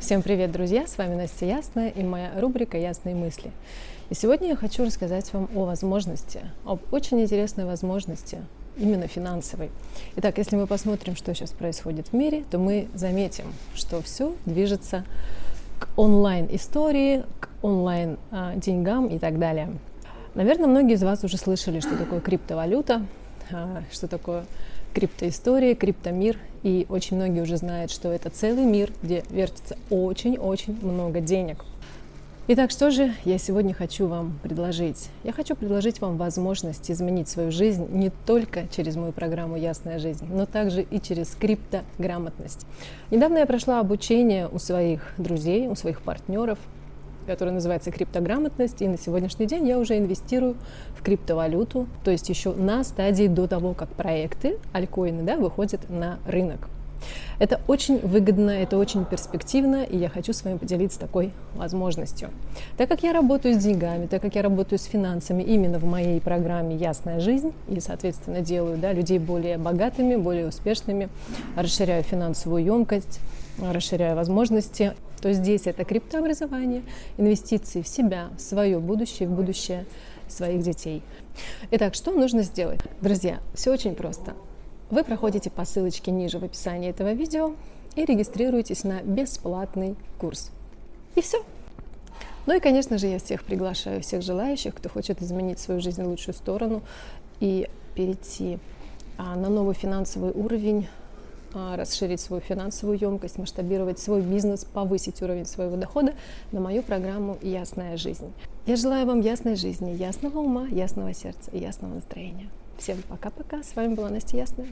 Всем привет, друзья! С вами Настя Ясная и моя рубрика «Ясные мысли». И сегодня я хочу рассказать вам о возможности, об очень интересной возможности, именно финансовой. Итак, если мы посмотрим, что сейчас происходит в мире, то мы заметим, что все движется к онлайн-истории, к онлайн-деньгам и так далее. Наверное, многие из вас уже слышали, что такое криптовалюта, а, что такое криптоистория, криптомир. И очень многие уже знают, что это целый мир, где вертится очень-очень много денег. Итак, что же я сегодня хочу вам предложить? Я хочу предложить вам возможность изменить свою жизнь не только через мою программу «Ясная жизнь», но также и через криптограмотность. Недавно я прошла обучение у своих друзей, у своих партнеров – который называется криптограмотность, и на сегодняшний день я уже инвестирую в криптовалюту, то есть еще на стадии до того, как проекты, альткоины, да, выходят на рынок. Это очень выгодно, это очень перспективно, и я хочу с вами поделиться такой возможностью. Так как я работаю с деньгами, так как я работаю с финансами именно в моей программе «Ясная жизнь», и, соответственно, делаю да, людей более богатыми, более успешными, расширяю финансовую емкость, расширяю возможности, то здесь это криптообразование, инвестиции в себя, в свое будущее, в будущее своих детей. Итак, что нужно сделать? Друзья, все очень просто. Вы проходите по ссылочке ниже в описании этого видео и регистрируетесь на бесплатный курс. И все. Ну и, конечно же, я всех приглашаю, всех желающих, кто хочет изменить свою жизнь в лучшую сторону и перейти а, на новый финансовый уровень, расширить свою финансовую емкость, масштабировать свой бизнес, повысить уровень своего дохода на мою программу «Ясная жизнь». Я желаю вам ясной жизни, ясного ума, ясного сердца и ясного настроения. Всем пока-пока. С вами была Настя Ясная.